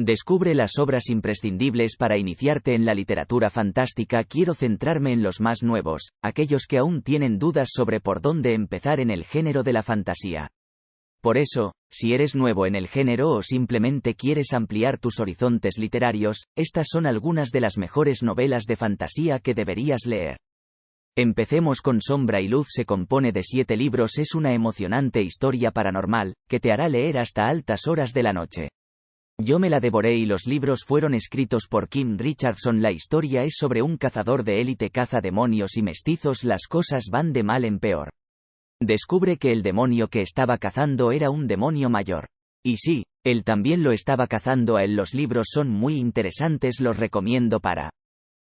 Descubre las obras imprescindibles para iniciarte en la literatura fantástica. Quiero centrarme en los más nuevos, aquellos que aún tienen dudas sobre por dónde empezar en el género de la fantasía. Por eso, si eres nuevo en el género o simplemente quieres ampliar tus horizontes literarios, estas son algunas de las mejores novelas de fantasía que deberías leer. Empecemos con Sombra y Luz se compone de siete libros es una emocionante historia paranormal, que te hará leer hasta altas horas de la noche. Yo me la devoré y los libros fueron escritos por Kim Richardson. La historia es sobre un cazador de élite caza demonios y mestizos. Las cosas van de mal en peor. Descubre que el demonio que estaba cazando era un demonio mayor. Y sí, él también lo estaba cazando a él. Los libros son muy interesantes. Los recomiendo para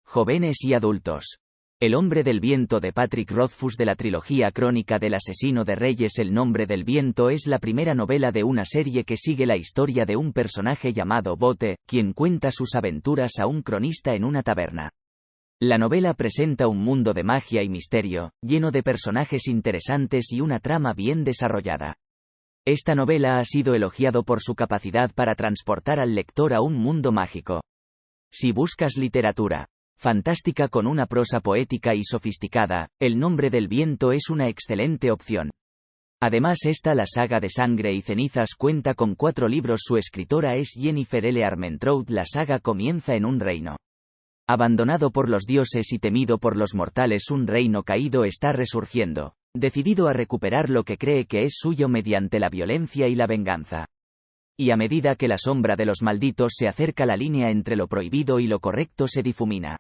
jóvenes y adultos. El hombre del viento de Patrick Rothfuss de la trilogía crónica del asesino de reyes El nombre del viento es la primera novela de una serie que sigue la historia de un personaje llamado Bote, quien cuenta sus aventuras a un cronista en una taberna. La novela presenta un mundo de magia y misterio, lleno de personajes interesantes y una trama bien desarrollada. Esta novela ha sido elogiado por su capacidad para transportar al lector a un mundo mágico. Si buscas literatura, Fantástica con una prosa poética y sofisticada, El nombre del viento es una excelente opción. Además esta la saga de Sangre y Cenizas cuenta con cuatro libros su escritora es Jennifer L. Armentrout la saga comienza en un reino. Abandonado por los dioses y temido por los mortales un reino caído está resurgiendo, decidido a recuperar lo que cree que es suyo mediante la violencia y la venganza y a medida que la sombra de los malditos se acerca la línea entre lo prohibido y lo correcto se difumina.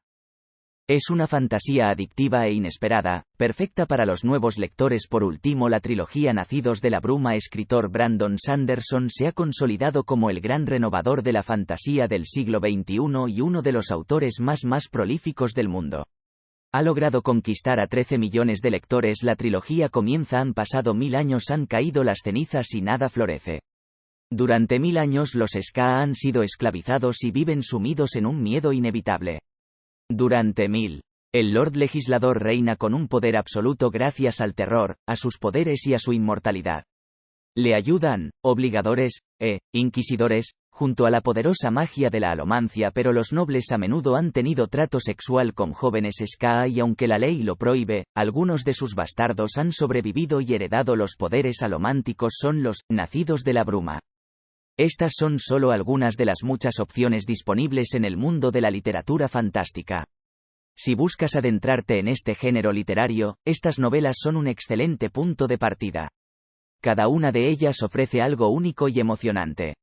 Es una fantasía adictiva e inesperada, perfecta para los nuevos lectores. Por último, la trilogía Nacidos de la Bruma escritor Brandon Sanderson se ha consolidado como el gran renovador de la fantasía del siglo XXI y uno de los autores más más prolíficos del mundo. Ha logrado conquistar a 13 millones de lectores. La trilogía comienza han pasado mil años han caído las cenizas y nada florece. Durante mil años los Ska han sido esclavizados y viven sumidos en un miedo inevitable. Durante mil. El Lord Legislador reina con un poder absoluto gracias al terror, a sus poderes y a su inmortalidad. Le ayudan, obligadores, e, inquisidores, junto a la poderosa magia de la alomancia pero los nobles a menudo han tenido trato sexual con jóvenes Ska y aunque la ley lo prohíbe, algunos de sus bastardos han sobrevivido y heredado los poderes alománticos son los, nacidos de la bruma. Estas son solo algunas de las muchas opciones disponibles en el mundo de la literatura fantástica. Si buscas adentrarte en este género literario, estas novelas son un excelente punto de partida. Cada una de ellas ofrece algo único y emocionante.